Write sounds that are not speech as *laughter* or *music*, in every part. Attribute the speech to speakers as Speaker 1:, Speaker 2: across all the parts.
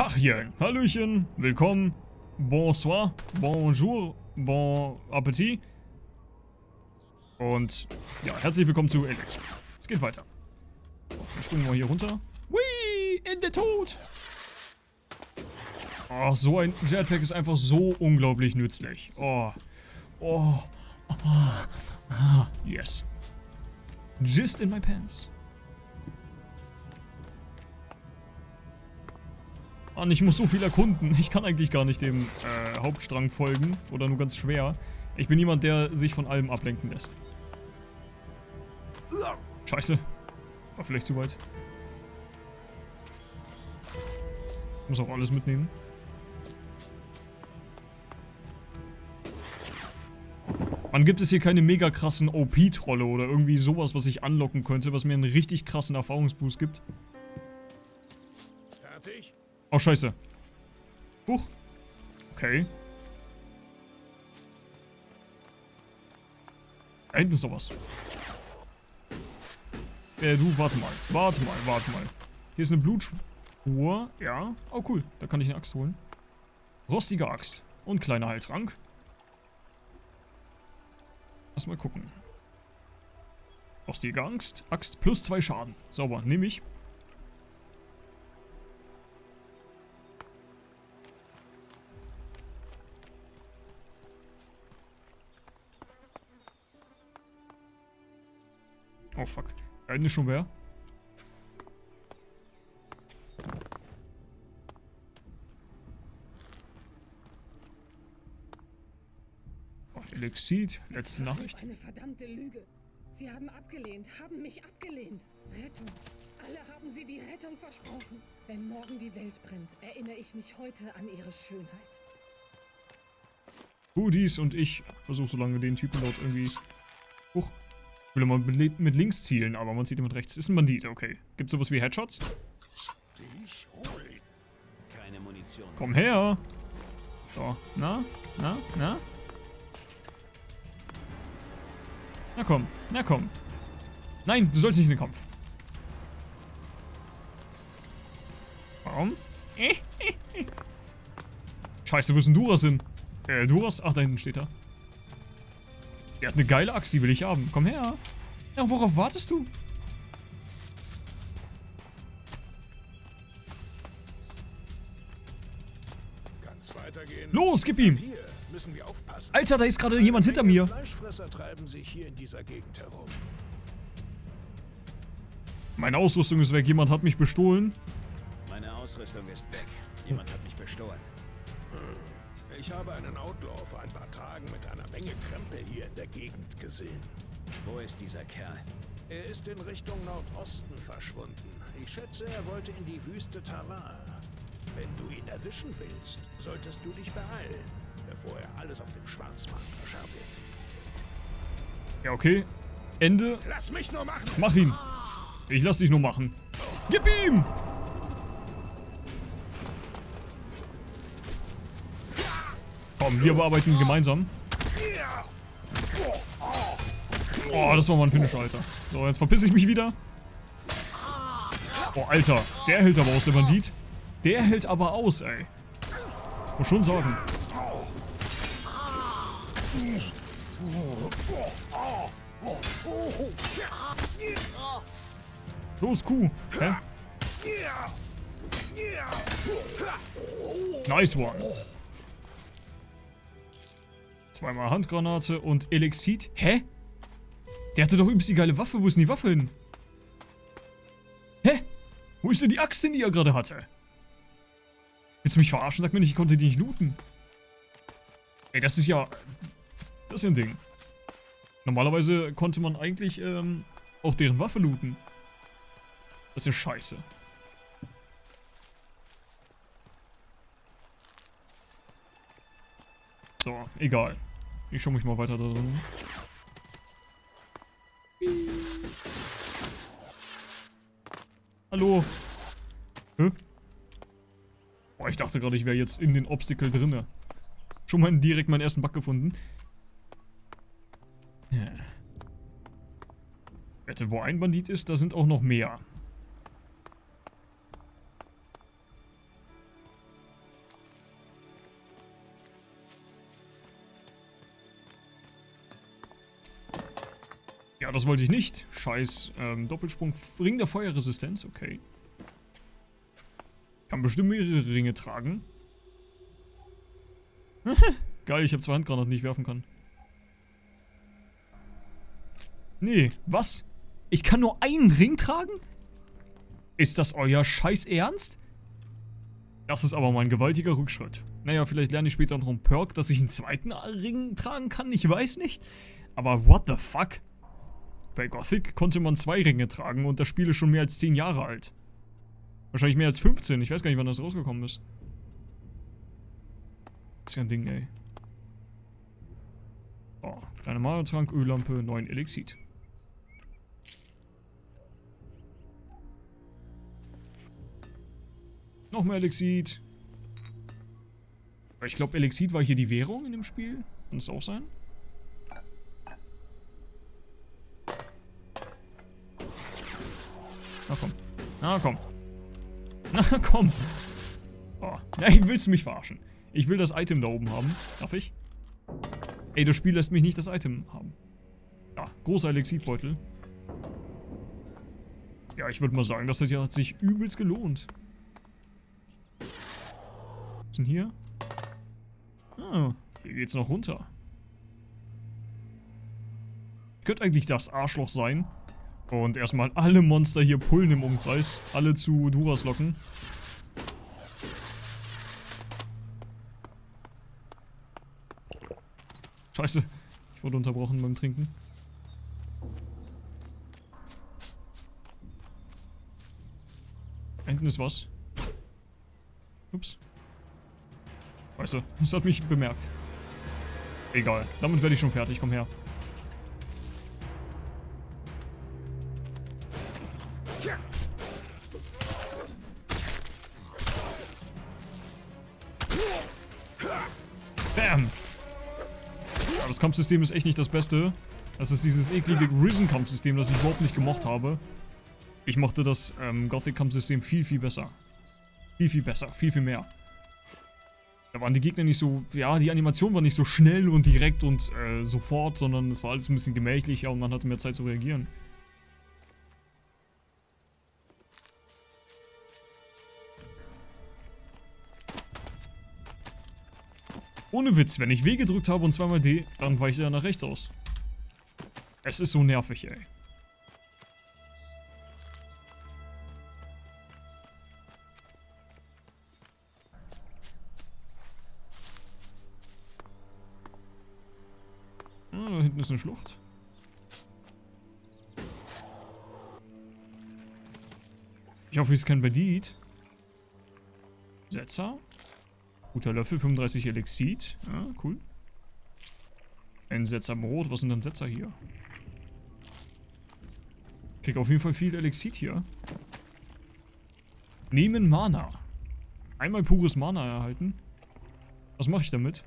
Speaker 1: Tachchen, Hallöchen, willkommen, bonsoir, bonjour, bon appetit. Und ja, herzlich willkommen zu Alex. Es geht weiter. Dann springen wir hier runter. Whee, in der Tod. Oh, so ein Jetpack ist einfach so unglaublich nützlich. Oh, oh, oh, yes. Just in my pants. Mann, ich muss so viel erkunden. Ich kann eigentlich gar nicht dem äh, Hauptstrang folgen. Oder nur ganz schwer. Ich bin jemand, der sich von allem ablenken lässt. Scheiße. War vielleicht zu weit. Muss auch alles mitnehmen. Man gibt es hier keine mega krassen OP-Trolle oder irgendwie sowas, was ich anlocken könnte, was mir einen richtig krassen Erfahrungsboost gibt. Oh, scheiße. Huch. Okay. Da hinten ist sowas. Äh, du, warte mal. Warte mal, warte mal. Hier ist eine Blutspur. Ja. Oh, cool. Da kann ich eine Axt holen. Rostige Axt. Und kleiner Heiltrank. Lass mal gucken. Rostige Angst. Axt plus zwei Schaden. Sauber. Nehme ich. Oh fuck. Da hinten ist schon wer. Oh, Elixid, letzte Nachricht.
Speaker 2: Eine verdammte Lüge. Sie haben abgelehnt, haben mich abgelehnt. Rettung. Alle haben sie die Rettung versprochen. Wenn morgen die Welt brennt, erinnere ich mich heute an ihre Schönheit.
Speaker 1: Hoodies und ich versuche so lange den Typen dort irgendwie... Huch. Ich will immer mit, mit links zielen, aber man sieht immer mit rechts. Ist ein Bandit, okay. Gibt sowas wie Headshots?
Speaker 3: Keine Munition.
Speaker 1: Komm her! So, na, na, na? Na komm, na komm. Nein, du sollst nicht in den Kampf. Warum? *laughs* Scheiße, wo ist denn Duras hin? Äh, Duras? Ach, da hinten steht er. Der hat eine geile Axt, die will ich haben. Komm her. Ja, worauf wartest du? Los, gib ihm! Alter, da ist gerade jemand hinter mir. Meine Ausrüstung ist weg. Jemand hat mich bestohlen.
Speaker 3: Meine Ausrüstung ist weg. Jemand hat mich bestohlen. *laughs*
Speaker 4: Ich habe einen Outlaw vor ein paar Tagen mit einer Menge Krempel hier in der Gegend gesehen.
Speaker 3: Wo ist dieser Kerl?
Speaker 4: Er ist in Richtung Nordosten verschwunden. Ich schätze, er wollte in die Wüste Tavar. Wenn du ihn erwischen willst, solltest du dich beeilen, bevor er alles auf dem Schwarzmarkt verscherbelt.
Speaker 1: Ja, okay. Ende.
Speaker 4: Lass mich nur machen!
Speaker 1: Mach ihn! Ich lass dich nur machen. Gib ihm! Komm, wir bearbeiten gemeinsam. Oh, das war mal ein Finish, Alter. So, jetzt verpisse ich mich wieder. Oh, Alter. Der hält aber aus, der Bandit. Der hält aber aus, ey. Muss schon sagen. Los, Kuh. Hä? Nice one. Zweimal Handgranate und Elixid. Hä? Der hatte doch übelst die geile Waffe. Wo ist denn die Waffe hin? Hä? Wo ist denn die Axt hin, die er gerade hatte? Willst du mich verarschen? Sag mir nicht, ich konnte die nicht looten. Ey, das ist ja... Das ist ja ein Ding. Normalerweise konnte man eigentlich ähm, auch deren Waffe looten. Das ist ja scheiße. So, egal. Ich schau mich mal weiter da drin. Hallo? Hä? Boah, ich dachte gerade, ich wäre jetzt in den Obstacle drinne. Schon mal direkt meinen ersten Bug gefunden. Ja. Wette, wo ein Bandit ist, da sind auch noch mehr. Das wollte ich nicht. Scheiß ähm, Doppelsprung. Ring der Feuerresistenz, okay. Kann bestimmt mehrere Ringe tragen. *laughs* Geil, ich habe zwei Handgranaten, die ich werfen kann. Nee, was? Ich kann nur einen Ring tragen? Ist das euer Scheiß Ernst? Das ist aber mal ein gewaltiger Rückschritt. Naja, vielleicht lerne ich später noch einen Perk, dass ich einen zweiten Ring tragen kann, ich weiß nicht. Aber what the fuck? Bei Gothic konnte man zwei Ringe tragen und das Spiel ist schon mehr als 10 Jahre alt. Wahrscheinlich mehr als 15, ich weiß gar nicht, wann das rausgekommen ist. Ist ja ein Ding, ey. Oh, kleine Malertrank, Öllampe, 9 Elixit. Noch mehr Elixit. Ich glaube, Elixit war hier die Währung in dem Spiel. Kann das auch sein? Na komm. Na komm. Na komm. Oh. Nein, willst du mich verarschen? Ich will das Item da oben haben. Darf ich? Ey, das Spiel lässt mich nicht das Item haben. Ja, großer Elixitbeutel. Ja, ich würde mal sagen, das hat sich übelst gelohnt. Was ist denn hier? Ah, hier geht's noch runter. Könnte eigentlich das Arschloch sein. Und erstmal alle Monster hier pullen im Umkreis. Alle zu Duras locken. Scheiße. Ich wurde unterbrochen beim Trinken. Hinten ist was. Ups. Du, das hat mich bemerkt. Egal, damit werde ich schon fertig, komm her. Bam! Ja, das Kampfsystem ist echt nicht das Beste. Das ist dieses eklige Risen-Kampfsystem, das ich überhaupt nicht gemocht habe. Ich mochte das ähm, Gothic-Kampfsystem viel, viel besser. Viel, viel besser. Viel, viel mehr. Da waren die Gegner nicht so, ja, die Animation war nicht so schnell und direkt und äh, sofort, sondern es war alles ein bisschen gemächlicher und man hatte mehr Zeit zu reagieren. Ohne Witz, wenn ich W gedrückt habe und zweimal D, dann weicht er nach rechts aus. Es ist so nervig, ey. da hinten ist eine Schlucht. Ich hoffe, es ist kein Bandit. Setzer. Guter Löffel, 35 Elixit. Ja, cool. Ein Setzer Brot. Was sind denn Setzer hier? Krieg auf jeden Fall viel Elixit hier. Nehmen Mana. Einmal pures Mana erhalten. Was mache ich damit?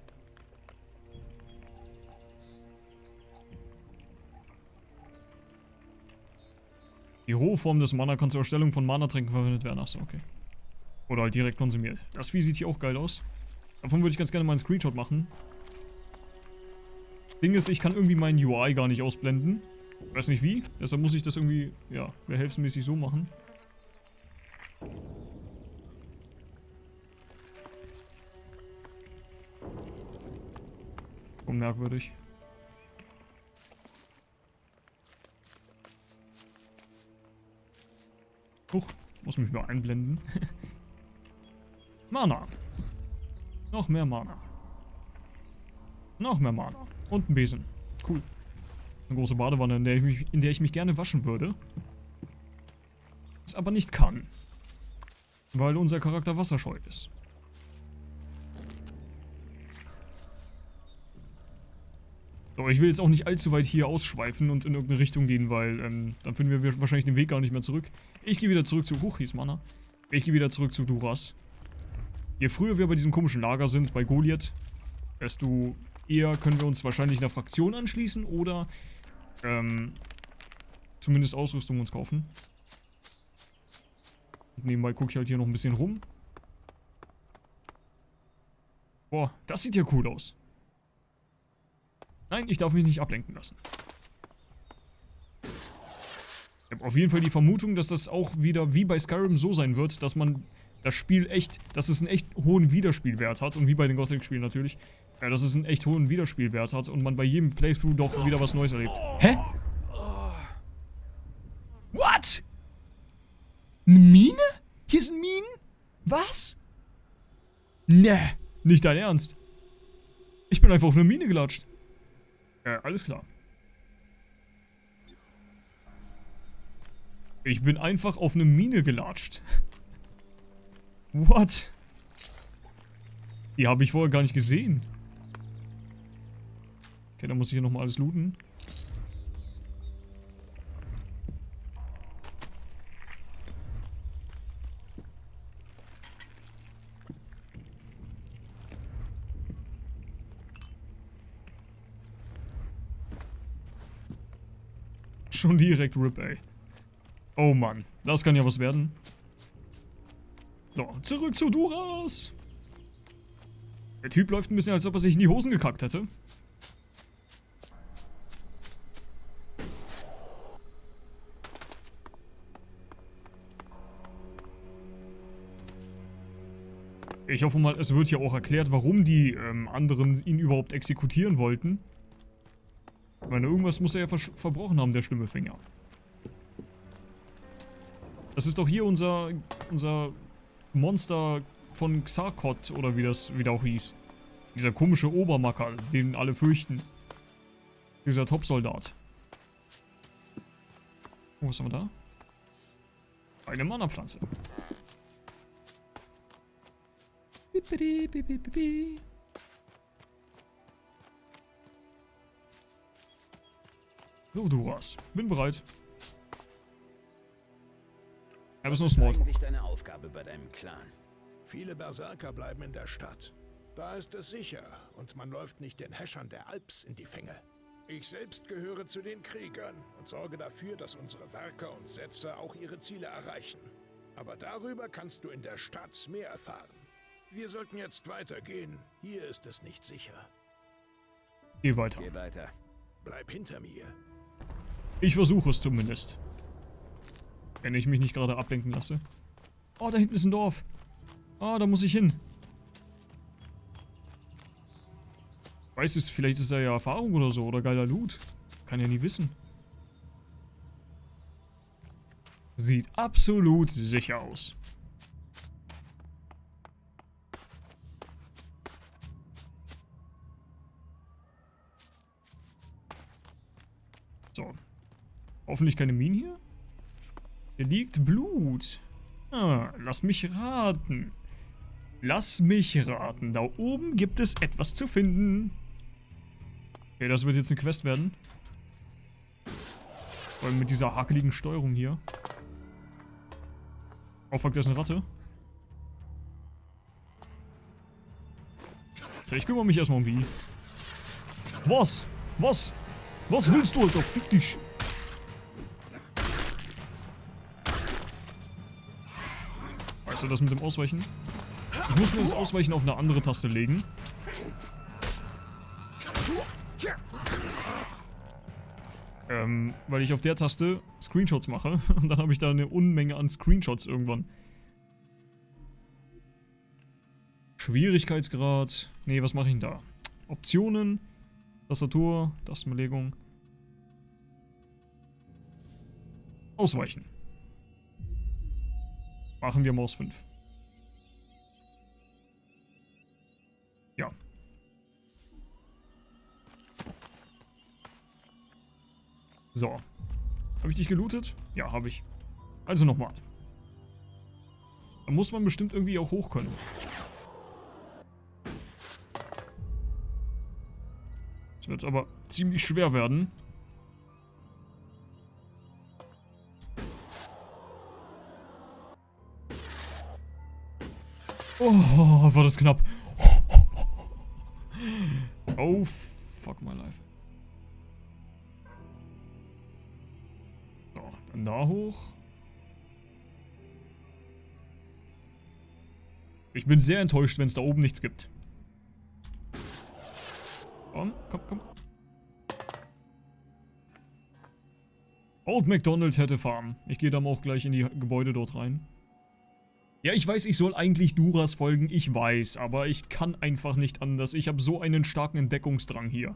Speaker 1: Die rohe Form des Mana kann zur Erstellung von Mana-Tränken verwendet werden. Achso, okay. Oder halt direkt konsumiert. Das Vieh sieht hier auch geil aus. Davon würde ich ganz gerne mal einen Screenshot machen. Ding ist, ich kann irgendwie meinen UI gar nicht ausblenden. Weiß nicht wie. Deshalb muss ich das irgendwie, ja, behelfsmäßig so machen. Unmerkwürdig. Huch, muss mich mal einblenden. *laughs* Mana. Noch mehr Mana. Noch mehr Mana. Und ein Besen. Cool. Eine große Badewanne, in der ich mich, in der ich mich gerne waschen würde. Es aber nicht kann. Weil unser Charakter wasserscheu ist. So, ich will jetzt auch nicht allzu weit hier ausschweifen und in irgendeine Richtung gehen, weil ähm, dann finden wir wahrscheinlich den Weg gar nicht mehr zurück. Ich gehe wieder zurück zu... Huch, hieß Mana. Ich gehe wieder zurück zu Duras. Je früher wir bei diesem komischen Lager sind, bei Goliath, desto eher können wir uns wahrscheinlich einer Fraktion anschließen oder ähm, zumindest Ausrüstung uns kaufen. Und nebenbei gucke ich halt hier noch ein bisschen rum. Boah, das sieht ja cool aus. Nein, ich darf mich nicht ablenken lassen. Ich habe auf jeden Fall die Vermutung, dass das auch wieder wie bei Skyrim so sein wird, dass man das Spiel echt, dass es einen echt hohen Wiederspielwert hat und wie bei den Gothic-Spielen natürlich, ja, dass es einen echt hohen Wiederspielwert hat und man bei jedem Playthrough doch wieder was Neues erlebt. Hä? What? Eine Mine? Hier sind Minen? Was? Ne, nicht dein Ernst. Ich bin einfach auf eine Mine gelatscht. Ja, alles klar. Ich bin einfach auf eine Mine gelatscht. What? Die habe ich vorher gar nicht gesehen. Okay, dann muss ich hier nochmal alles looten. Schon direkt RIP, ey. Oh Mann, das kann ja was werden. So, zurück zu Duras. Der Typ läuft ein bisschen, als ob er sich in die Hosen gekackt hätte. Ich hoffe mal, es wird hier auch erklärt, warum die ähm, anderen ihn überhaupt exekutieren wollten. Ich meine, irgendwas muss er ja ver verbrochen haben, der schlimme Finger. Das ist doch hier unser, unser Monster von Xarkot, oder wie das wieder auch hieß. Dieser komische Obermacker, den alle fürchten. Dieser Topsoldat. Oh, was haben wir da? Eine Mana-Pflanze. So, Duras. Bin bereit.
Speaker 3: Was ist
Speaker 1: Smalltalk.
Speaker 3: eigentlich deine Aufgabe bei deinem Clan?
Speaker 4: Viele Berserker bleiben in der Stadt. Da ist es sicher und man läuft nicht den Häschern der Alps in die Fänge. Ich selbst gehöre zu den Kriegern und sorge dafür, dass unsere Werker und Setzer auch ihre Ziele erreichen. Aber darüber kannst du in der Stadt mehr erfahren. Wir sollten jetzt weitergehen. Hier ist es nicht sicher.
Speaker 1: Geh weiter.
Speaker 3: Geh weiter.
Speaker 4: Bleib hinter mir.
Speaker 1: Ich versuche es zumindest. Wenn ich mich nicht gerade ablenken lasse. Oh, da hinten ist ein Dorf. Ah, da muss ich hin. Weiß es, vielleicht ist da ja Erfahrung oder so oder geiler Loot. Kann ja nie wissen. Sieht absolut sicher aus. So. Hoffentlich keine Minen hier. Hier liegt Blut. Ah, lass mich raten. Lass mich raten. Da oben gibt es etwas zu finden. Okay, das wird jetzt eine Quest werden. Vor allem mit dieser hakeligen Steuerung hier. Oh fuck, da ist eine Ratte. So, ich kümmere mich erstmal um die. Was? Was? Was willst du, Alter? Fick dich. Weißt du das mit dem Ausweichen? Ich muss mir das Ausweichen auf eine andere Taste legen. Ähm, weil ich auf der Taste Screenshots mache. *laughs* Und dann habe ich da eine Unmenge an Screenshots irgendwann. Schwierigkeitsgrad. Nee, was mache ich denn da? Optionen. Tastatur. Tastenbelegung. Ausweichen. Machen wir Maus 5. Ja. So. Habe ich dich gelootet? Ja, habe ich. Also nochmal. Da muss man bestimmt irgendwie auch hoch können. Das wird aber ziemlich schwer werden. Oh, war das knapp. Oh, fuck my life. So, dann da hoch. Ich bin sehr enttäuscht, wenn es da oben nichts gibt. Komm, komm, komm. Old McDonald hätte Farm. Ich gehe dann auch gleich in die Gebäude dort rein. Ja, ich weiß, ich soll eigentlich Duras folgen, ich weiß, aber ich kann einfach nicht anders. Ich habe so einen starken Entdeckungsdrang hier.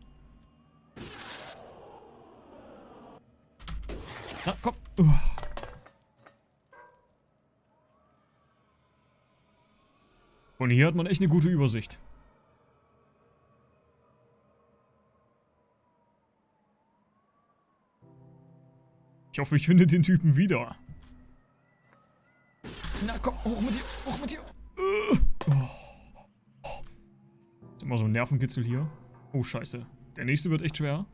Speaker 1: Na, komm. Uah. Und hier hat man echt eine gute Übersicht. Ich hoffe, ich finde den Typen wieder. Na komm, hoch mit dir, hoch mit dir. Äh. Ist immer so ein Nervenkitzel hier. Oh, scheiße. Der nächste wird echt schwer.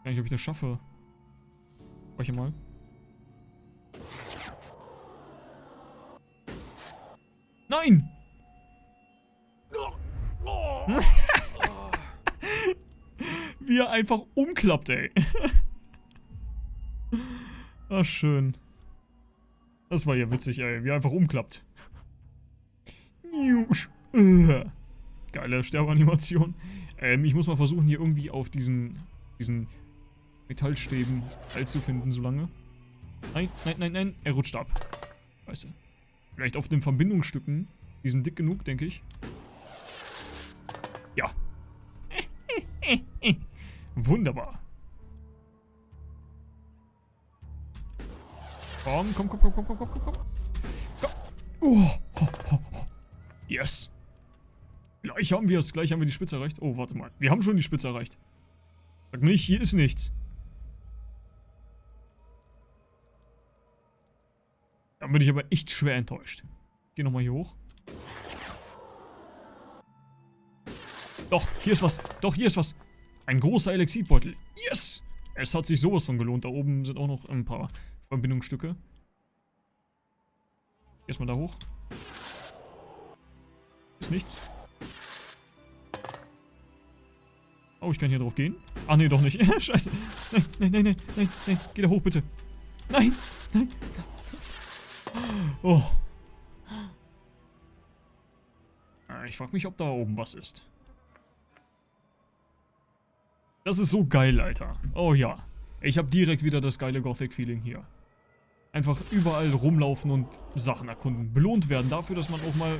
Speaker 1: Ich weiß nicht, ob ich das schaffe. Speicher mal. Nein! *laughs* Wie er einfach umklappt, ey. *laughs* Ach, schön. Das war ja witzig, ey. Wie er einfach umklappt. Geile Sterbeanimation. Ähm, ich muss mal versuchen, hier irgendwie auf diesen, diesen Metallstäben Halt zu finden, solange. Nein, nein, nein, nein. Er rutscht ab. Scheiße. Vielleicht auf den Verbindungsstücken. Die sind dick genug, denke ich. Ja. *laughs* Wunderbar. Komm, komm, komm, komm, komm, komm, komm, komm. komm. Oh, ho, ho, ho. Yes. Gleich haben wir es. Gleich haben wir die Spitze erreicht. Oh, warte mal. Wir haben schon die Spitze erreicht. Sag nicht, hier ist nichts. Da bin ich aber echt schwer enttäuscht. Geh nochmal hier hoch. Doch, hier ist was. Doch, hier ist was. Ein großer Elixidbeutel. Yes! Es hat sich sowas von gelohnt. Da oben sind auch noch ein paar Verbindungsstücke. Erstmal da hoch. Ist nichts. Oh, ich kann hier drauf gehen. Ach nee, doch nicht. *laughs* Scheiße. Nein, nein, nein, nein, nein, nein. Geh da hoch, bitte. Nein, nein. Oh. Ah, Ich frag mich, ob da oben was ist. Das ist so geil, Alter. Oh ja. Ich habe direkt wieder das geile Gothic-Feeling hier. Einfach überall rumlaufen und Sachen erkunden. Belohnt werden dafür, dass man auch mal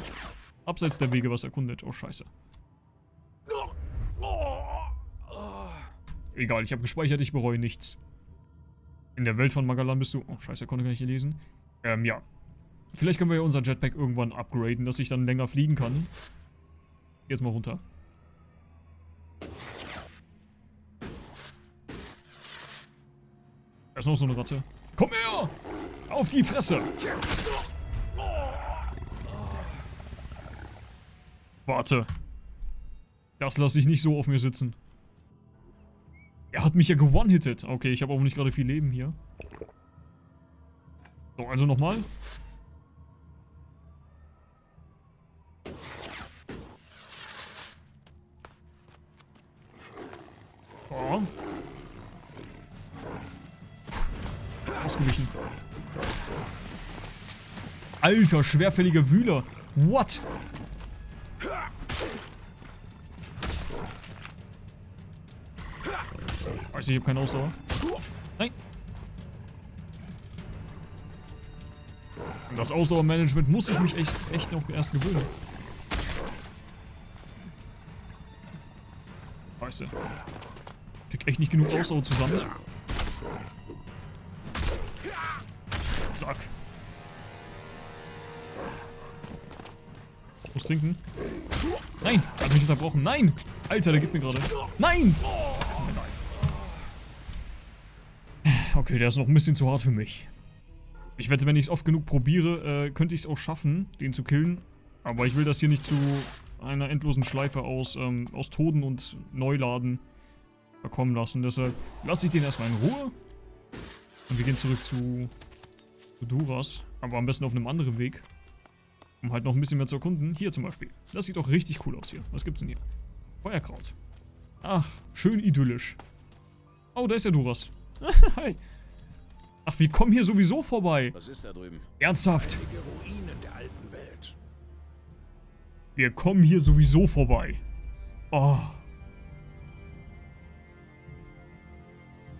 Speaker 1: abseits der Wege was erkundet. Oh, scheiße. Egal, ich habe gespeichert, ich bereue nichts. In der Welt von Magalan bist du... Oh, scheiße, konnte gar nicht lesen. Ähm, ja. Vielleicht können wir ja unser Jetpack irgendwann upgraden, dass ich dann länger fliegen kann. Jetzt mal runter. Da ist noch so eine Ratte. Komm her! Auf die Fresse! Warte. Das lasse ich nicht so auf mir sitzen. Er hat mich ja gewone-hitted. Okay, ich habe auch nicht gerade viel Leben hier. So, also nochmal. Oh. Ausgewichen. Alter, schwerfälliger Wühler. What? Weiß ich, ich habe keine Ausdauer. Nein. An das Ausdauermanagement muss ich mich echt, echt noch erst gewöhnen. Scheiße. Ich krieg echt nicht genug Ausdauer zusammen. Zack. Ich muss trinken. Nein, hat mich unterbrochen. Nein! Alter, der gibt mir gerade. Nein! Okay, der ist noch ein bisschen zu hart für mich. Ich wette, wenn ich es oft genug probiere, äh, könnte ich es auch schaffen, den zu killen. Aber ich will das hier nicht zu einer endlosen Schleife aus, ähm, aus Toten und Neuladen verkommen lassen. Deshalb lasse ich den erstmal in Ruhe. Und wir gehen zurück zu, Duras. Aber am besten auf einem anderen Weg. Um halt noch ein bisschen mehr zu erkunden. Hier zum Beispiel. Das sieht doch richtig cool aus hier. Was gibt's denn hier? Feuerkraut. Ach, schön idyllisch. Oh, da ist ja Duras. *laughs* Hi. Ach, wir kommen hier sowieso vorbei.
Speaker 3: Was ist da drüben?
Speaker 1: Ernsthaft.
Speaker 4: Der.
Speaker 1: Wir kommen hier sowieso vorbei. Oh.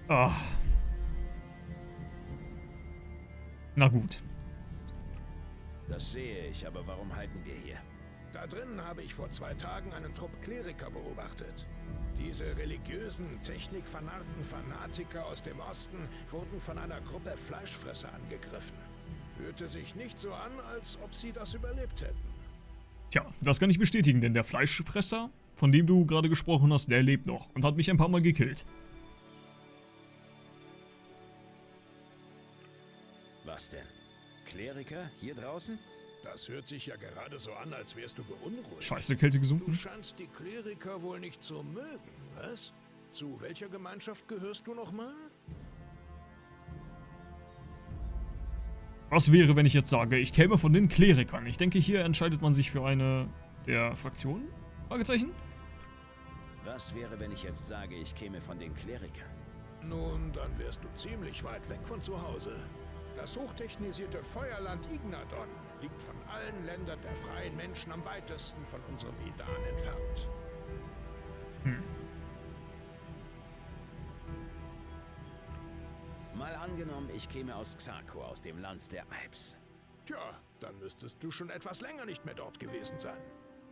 Speaker 1: Ah. Na gut.
Speaker 3: Das sehe ich, aber warum halten wir hier?
Speaker 4: Da drinnen habe ich vor zwei Tagen einen Trupp Kleriker beobachtet. Diese religiösen, technikfanarten Fanatiker aus dem Osten wurden von einer Gruppe Fleischfresser angegriffen. Hörte sich nicht so an, als ob sie das überlebt hätten.
Speaker 1: Tja, das kann ich bestätigen, denn der Fleischfresser, von dem du gerade gesprochen hast, der lebt noch und hat mich ein paar Mal gekillt.
Speaker 3: Kleriker hier draußen?
Speaker 4: Das hört sich ja gerade so an, als wärst du beunruhigt.
Speaker 1: Scheiße, Kälte
Speaker 4: Du
Speaker 1: gesunken.
Speaker 4: scheinst die Kleriker wohl nicht zu mögen, was? Zu welcher Gemeinschaft gehörst du nochmal?
Speaker 1: Was wäre, wenn ich jetzt sage, ich käme von den Klerikern? Ich denke, hier entscheidet man sich für eine der Fraktionen? Fragezeichen?
Speaker 3: Was wäre, wenn ich jetzt sage, ich käme von den Klerikern?
Speaker 4: Nun, dann wärst du ziemlich weit weg von zu Hause. Das hochtechnisierte Feuerland Ignadon liegt von allen Ländern der freien Menschen am weitesten von unserem Edan entfernt.
Speaker 1: Hm.
Speaker 3: Mal angenommen, ich käme aus Xarko, aus dem Land der Alps.
Speaker 4: Tja, dann müsstest du schon etwas länger nicht mehr dort gewesen sein.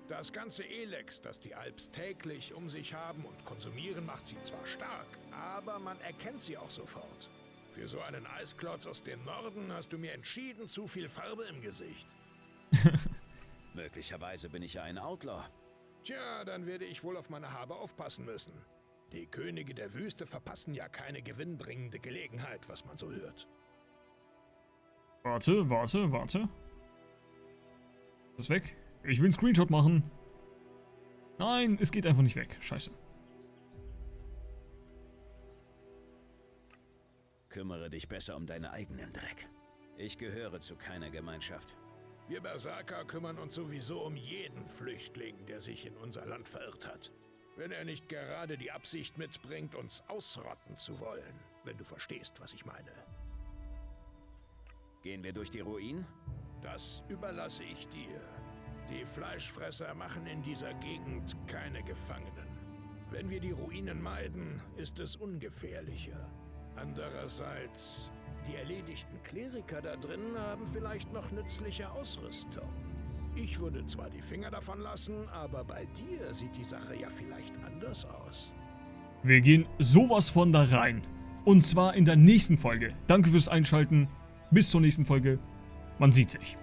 Speaker 4: Das ganze Elex, das die Alps täglich um sich haben und konsumieren, macht sie zwar stark, aber man erkennt sie auch sofort. Für so einen Eisklotz aus dem Norden hast du mir entschieden zu viel Farbe im Gesicht. *laughs*
Speaker 3: Möglicherweise bin ich ja ein Outlaw.
Speaker 4: Tja, dann werde ich wohl auf meine Habe aufpassen müssen. Die Könige der Wüste verpassen ja keine gewinnbringende Gelegenheit, was man so hört.
Speaker 1: Warte, warte, warte. Das ist weg. Ich will einen Screenshot machen. Nein, es geht einfach nicht weg. Scheiße.
Speaker 3: Kümmere dich besser um deinen eigenen Dreck. Ich gehöre zu keiner Gemeinschaft.
Speaker 4: Wir Berserker kümmern uns sowieso um jeden Flüchtling, der sich in unser Land verirrt hat. Wenn er nicht gerade die Absicht mitbringt, uns ausrotten zu wollen. Wenn du verstehst, was ich meine.
Speaker 3: Gehen wir durch die Ruinen?
Speaker 4: Das überlasse ich dir. Die Fleischfresser machen in dieser Gegend keine Gefangenen. Wenn wir die Ruinen meiden, ist es ungefährlicher. Andererseits, die erledigten Kleriker da drinnen haben vielleicht noch nützliche Ausrüstung. Ich würde zwar die Finger davon lassen, aber bei dir sieht die Sache ja vielleicht anders aus.
Speaker 1: Wir gehen sowas von da rein. Und zwar in der nächsten Folge. Danke fürs Einschalten. Bis zur nächsten Folge. Man sieht sich.